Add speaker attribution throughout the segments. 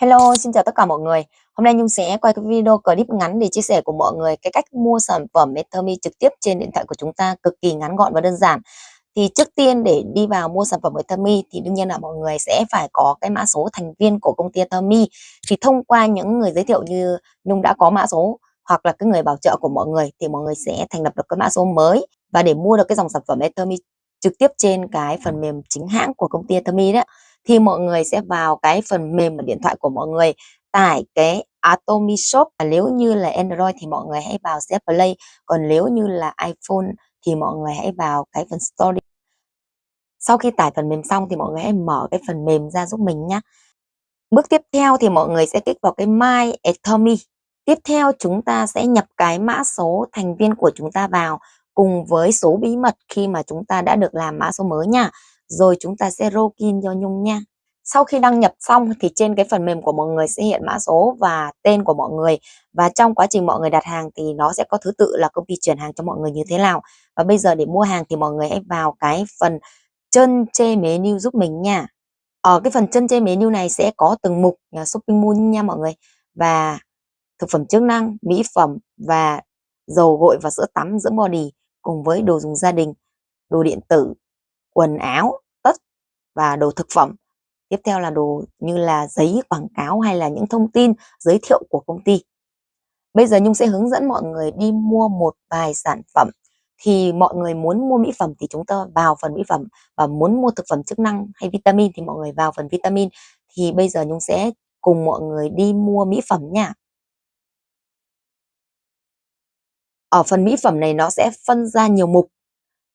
Speaker 1: Hello, xin chào tất cả mọi người. Hôm nay Nhung sẽ quay cái video clip ngắn để chia sẻ của mọi người cái cách mua sản phẩm Metami trực tiếp trên điện thoại của chúng ta cực kỳ ngắn gọn và đơn giản. Thì trước tiên để đi vào mua sản phẩm Metami thì đương nhiên là mọi người sẽ phải có cái mã số thành viên của công ty Metami. Thì thông qua những người giới thiệu như Nhung đã có mã số hoặc là cái người bảo trợ của mọi người thì mọi người sẽ thành lập được cái mã số mới và để mua được cái dòng sản phẩm Metami trực tiếp trên cái phần mềm chính hãng của công ty Metami đấy thì mọi người sẽ vào cái phần mềm ở điện thoại của mọi người tải cái Atomi Shop. Và nếu như là Android thì mọi người hãy vào CF Play, còn nếu như là iPhone thì mọi người hãy vào cái phần Store sau khi tải phần mềm xong thì mọi người hãy mở cái phần mềm ra giúp mình nhé bước tiếp theo thì mọi người sẽ kích vào cái My Atomy tiếp theo chúng ta sẽ nhập cái mã số thành viên của chúng ta vào cùng với số bí mật khi mà chúng ta đã được làm mã số mới nha rồi chúng ta sẽ login cho Nhung nha. Sau khi đăng nhập xong thì trên cái phần mềm của mọi người sẽ hiện mã số và tên của mọi người và trong quá trình mọi người đặt hàng thì nó sẽ có thứ tự là công ty chuyển hàng cho mọi người như thế nào. Và bây giờ để mua hàng thì mọi người hãy vào cái phần chân chê menu giúp mình nha. Ở cái phần chân chê menu này sẽ có từng mục nhà shopping mall nha mọi người và thực phẩm chức năng, mỹ phẩm và dầu gội và sữa tắm dưỡng body cùng với đồ dùng gia đình, đồ điện tử, quần áo, tất và đồ thực phẩm. Tiếp theo là đồ như là giấy quảng cáo hay là những thông tin giới thiệu của công ty. Bây giờ Nhung sẽ hướng dẫn mọi người đi mua một vài sản phẩm. Thì mọi người muốn mua mỹ phẩm thì chúng ta vào phần mỹ phẩm và muốn mua thực phẩm chức năng hay vitamin thì mọi người vào phần vitamin. Thì bây giờ Nhung sẽ cùng mọi người đi mua mỹ phẩm nha. Ở phần mỹ phẩm này nó sẽ phân ra nhiều mục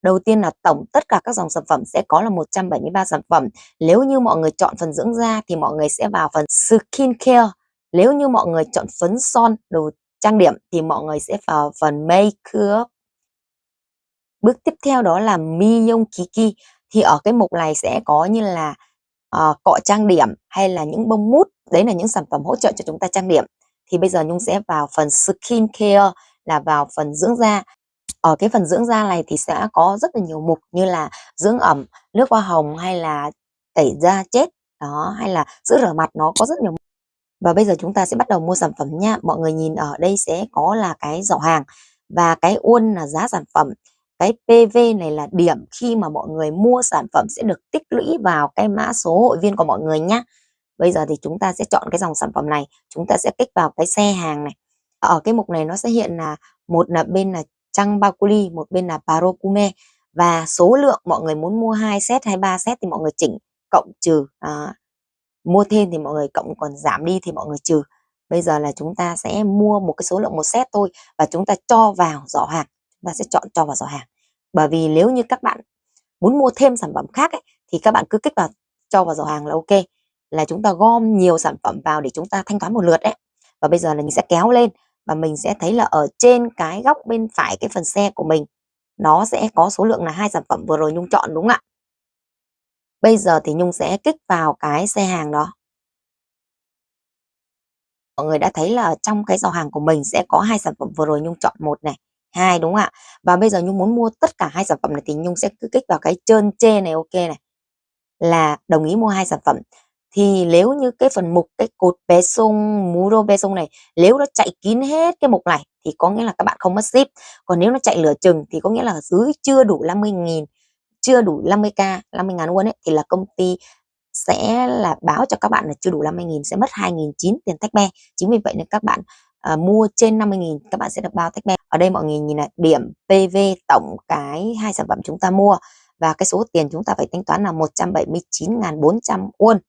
Speaker 1: Đầu tiên là tổng tất cả các dòng sản phẩm sẽ có là 173 sản phẩm. Nếu như mọi người chọn phần dưỡng da thì mọi người sẽ vào phần skin care. Nếu như mọi người chọn phấn son, đồ trang điểm thì mọi người sẽ vào phần makeup. Bước tiếp theo đó là Miyong Kiki. Thì ở cái mục này sẽ có như là uh, cọ trang điểm hay là những bông mút. Đấy là những sản phẩm hỗ trợ cho chúng ta trang điểm. Thì bây giờ Nhung sẽ vào phần skin care là vào phần dưỡng da ở cái phần dưỡng da này thì sẽ có rất là nhiều mục như là dưỡng ẩm, nước hoa hồng hay là tẩy da chết đó hay là sữa rửa mặt nó có rất nhiều và bây giờ chúng ta sẽ bắt đầu mua sản phẩm nha. Mọi người nhìn ở đây sẽ có là cái giỏ hàng và cái uôn là giá sản phẩm. Cái PV này là điểm khi mà mọi người mua sản phẩm sẽ được tích lũy vào cái mã số hội viên của mọi người nhé bây giờ thì chúng ta sẽ chọn cái dòng sản phẩm này chúng ta sẽ kích vào cái xe hàng này. Ở cái mục này nó sẽ hiện là một là bên là Trăng Bakuli, một bên là Parokume và số lượng mọi người muốn mua 2 set hay 3 set thì mọi người chỉnh cộng trừ à, mua thêm thì mọi người cộng còn giảm đi thì mọi người trừ. Bây giờ là chúng ta sẽ mua một cái số lượng một set thôi và chúng ta cho vào giỏ hàng. Chúng ta sẽ chọn cho vào giỏ hàng. Bởi vì nếu như các bạn muốn mua thêm sản phẩm khác ấy, thì các bạn cứ kích vào cho vào giỏ hàng là ok. Là chúng ta gom nhiều sản phẩm vào để chúng ta thanh toán một lượt đấy và bây giờ là mình sẽ kéo lên và mình sẽ thấy là ở trên cái góc bên phải cái phần xe của mình nó sẽ có số lượng là hai sản phẩm vừa rồi Nhung chọn đúng không ạ? Bây giờ thì Nhung sẽ kích vào cái xe hàng đó. Mọi người đã thấy là trong cái giỏ hàng của mình sẽ có hai sản phẩm vừa rồi Nhung chọn một này, hai đúng không ạ? Và bây giờ Nhung muốn mua tất cả hai sản phẩm này thì Nhung sẽ cứ kích vào cái trơn chê này ok này. Là đồng ý mua hai sản phẩm thì nếu như cái phần mục cái cột bé sung muro bé sung này nếu nó chạy kín hết cái mục này thì có nghĩa là các bạn không mất ship còn nếu nó chạy lửa chừng thì có nghĩa là dưới chưa đủ 50.000 chưa đủ 50k 50 ngàn won ấy thì là công ty sẽ là báo cho các bạn là chưa đủ 50.000 sẽ mất 2.900 tiền tách be. Chính vì vậy nên các bạn à, mua trên 50.000 các bạn sẽ được bao tách be. Ở đây mọi người nhìn là điểm PV tổng cái hai sản phẩm chúng ta mua và cái số tiền chúng ta phải tính toán là 179.400 won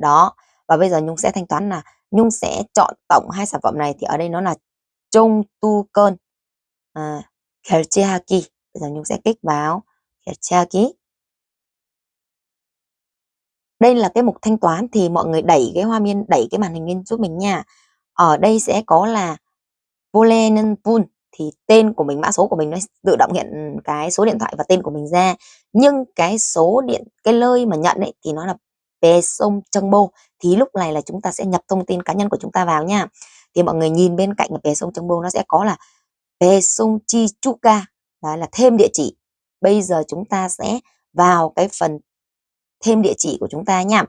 Speaker 1: đó và bây giờ Nhung sẽ thanh toán là Nhung sẽ chọn tổng hai sản phẩm này thì ở đây nó là Trung Tu Cơn à, bây giờ Nhung sẽ kích vào Kelchehaki đây là cái mục thanh toán thì mọi người đẩy cái hoa miên đẩy cái màn hình lên giúp mình nha. Ở đây sẽ có là Volenenpun thì tên của mình mã số của mình nó tự động hiện cái số điện thoại và tên của mình ra. Nhưng cái số điện cái nơi mà nhận ấy thì nó là Pê sông Bô thì lúc này là chúng ta sẽ nhập thông tin cá nhân của chúng ta vào nha. Thì mọi người nhìn bên cạnh Pê sông Bô nó sẽ có là Pê sông Chi đó là thêm địa chỉ. Bây giờ chúng ta sẽ vào cái phần thêm địa chỉ của chúng ta nha.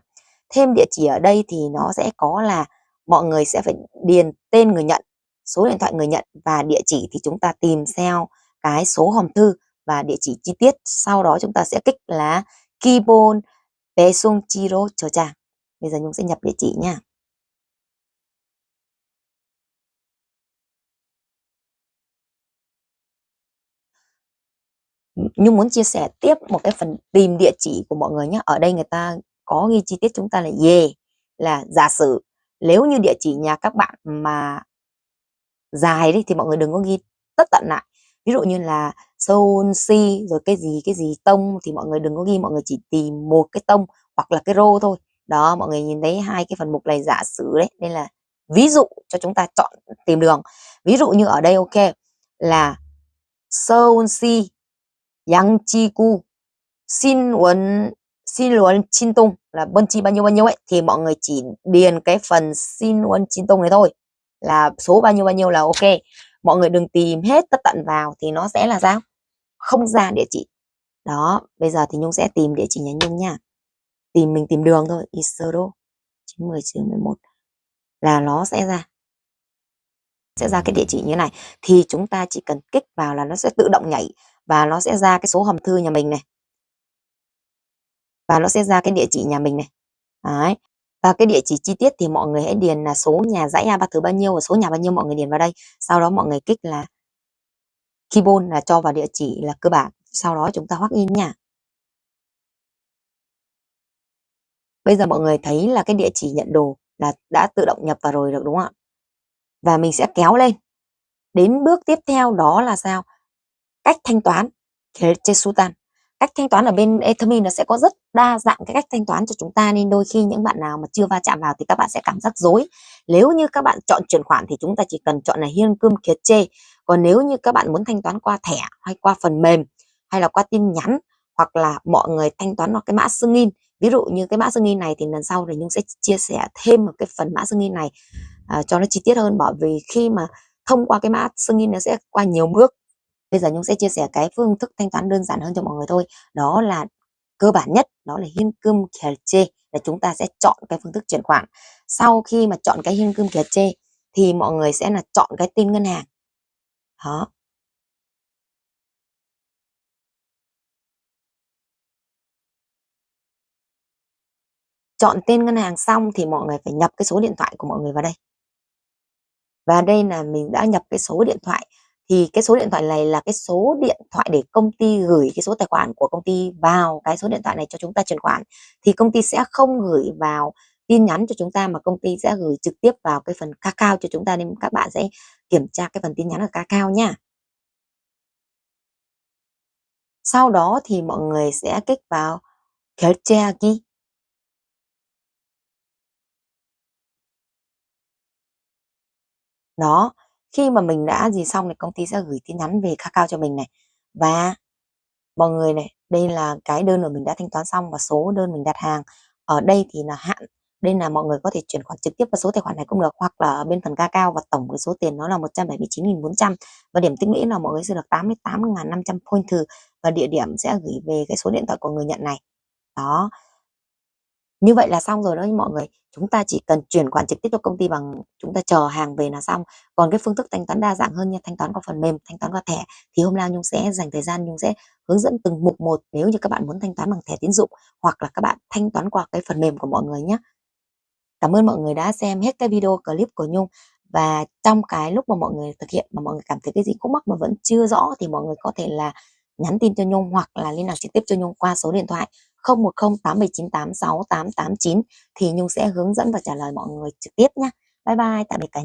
Speaker 1: Thêm địa chỉ ở đây thì nó sẽ có là mọi người sẽ phải điền tên người nhận, số điện thoại người nhận và địa chỉ thì chúng ta tìm theo cái số hòm thư và địa chỉ chi tiết. Sau đó chúng ta sẽ kích là Keyboard Pesung Chiro cho chàng. Bây giờ Nhung sẽ nhập địa chỉ nha. Nhung muốn chia sẻ tiếp một cái phần tìm địa chỉ của mọi người nhé. Ở đây người ta có ghi chi tiết chúng ta là về là giả sử nếu như địa chỉ nhà các bạn mà dài đi thì mọi người đừng có ghi tất tận lại ví dụ như là soul si, rồi cái gì cái gì tông thì mọi người đừng có ghi, mọi người chỉ tìm một cái tông hoặc là cái rô thôi. Đó, mọi người nhìn thấy hai cái phần mục này giả sử đấy, nên là ví dụ cho chúng ta chọn tìm đường. Ví dụ như ở đây, ok, là soul si, yang, chi ku xin, uốn, xin luận chin, tung là bân chi bao nhiêu bao nhiêu ấy, thì mọi người chỉ điền cái phần xin luận chin, tung này thôi. Là số bao nhiêu bao nhiêu là ok mọi người đừng tìm hết tất tận vào thì nó sẽ là sao? Không ra địa chỉ. Đó, bây giờ thì nhung sẽ tìm địa chỉ nhà nhung nha. Tìm mình tìm đường thôi. Isero 90 11 là nó sẽ ra. Sẽ ra cái địa chỉ như thế này. Thì chúng ta chỉ cần kích vào là nó sẽ tự động nhảy và nó sẽ ra cái số hòm thư nhà mình này. Và nó sẽ ra cái địa chỉ nhà mình này. Đấy và cái địa chỉ chi tiết thì mọi người hãy điền là số nhà dãy A ba thứ bao nhiêu và số nhà bao nhiêu mọi người điền vào đây. Sau đó mọi người kích là keyboard là cho vào địa chỉ là cơ bản. Sau đó chúng ta hoắc in nha. Bây giờ mọi người thấy là cái địa chỉ nhận đồ là đã tự động nhập vào rồi được, đúng không ạ? Và mình sẽ kéo lên. Đến bước tiếp theo đó là sao? Cách thanh toán Sultan cách thanh toán ở bên Ethereum nó sẽ có rất đa dạng cái cách thanh toán cho chúng ta nên đôi khi những bạn nào mà chưa va chạm vào thì các bạn sẽ cảm giác dối nếu như các bạn chọn chuyển khoản thì chúng ta chỉ cần chọn là hiên cơm kiệt chê. Còn nếu như các bạn muốn thanh toán qua thẻ hay qua phần mềm hay là qua tin nhắn hoặc là mọi người thanh toán vào cái mã xương in ví dụ như cái mã xương in này thì lần sau thì nhung sẽ chia sẻ thêm một cái phần mã xương in này à, cho nó chi tiết hơn bởi vì khi mà thông qua cái mã xương in nó sẽ qua nhiều bước. Bây giờ Nhung sẽ chia sẻ cái phương thức thanh toán đơn giản hơn cho mọi người thôi. Đó là cơ bản nhất, đó là hiên cơm chê là chúng ta sẽ chọn cái phương thức chuyển khoản. Sau khi mà chọn cái hiên cơm chê thì mọi người sẽ là chọn cái tên ngân hàng. Đó. Chọn tên ngân hàng xong thì mọi người phải nhập cái số điện thoại của mọi người vào đây. Và đây là mình đã nhập cái số điện thoại thì cái số điện thoại này là cái số điện thoại để công ty gửi cái số tài khoản của công ty vào cái số điện thoại này cho chúng ta chuyển khoản thì công ty sẽ không gửi vào tin nhắn cho chúng ta mà công ty sẽ gửi trực tiếp vào cái phần Kakao cho chúng ta nên các bạn sẽ kiểm tra cái phần tin nhắn ở Kakao nha. Sau đó thì mọi người sẽ kích vào 결제하기 đó khi mà mình đã gì xong thì công ty sẽ gửi tin nhắn về Kakao cho mình này. Và mọi người này, đây là cái đơn mà mình đã thanh toán xong và số đơn mình đặt hàng. Ở đây thì là hạn đây là mọi người có thể chuyển khoản trực tiếp vào số tài khoản này cũng được, hoặc là ở bên phần Kakao và tổng cái số tiền nó là 179.400 và điểm tích lũy là mọi người sẽ được 88.500 point thử và địa điểm sẽ gửi về cái số điện thoại của người nhận này. Đó như vậy là xong rồi đó mọi người. Chúng ta chỉ cần chuyển khoản trực tiếp cho công ty bằng chúng ta chờ hàng về là xong. Còn cái phương thức thanh toán đa dạng hơn như thanh toán qua phần mềm, thanh toán qua thẻ, thì hôm nay nhung sẽ dành thời gian, nhung sẽ hướng dẫn từng mục một nếu như các bạn muốn thanh toán bằng thẻ tín dụng hoặc là các bạn thanh toán qua cái phần mềm của mọi người nhé. Cảm ơn mọi người đã xem hết cái video clip của nhung. Và trong cái lúc mà mọi người thực hiện mà mọi người cảm thấy cái gì khúc mắc mà vẫn chưa rõ thì mọi người có thể là nhắn tin cho Nhung hoặc là liên lạc trực tiếp cho Nhung qua số điện thoại 010 8798 6889 thì Nhung sẽ hướng dẫn và trả lời mọi người trực tiếp nhé. Bye bye, tạm biệt cả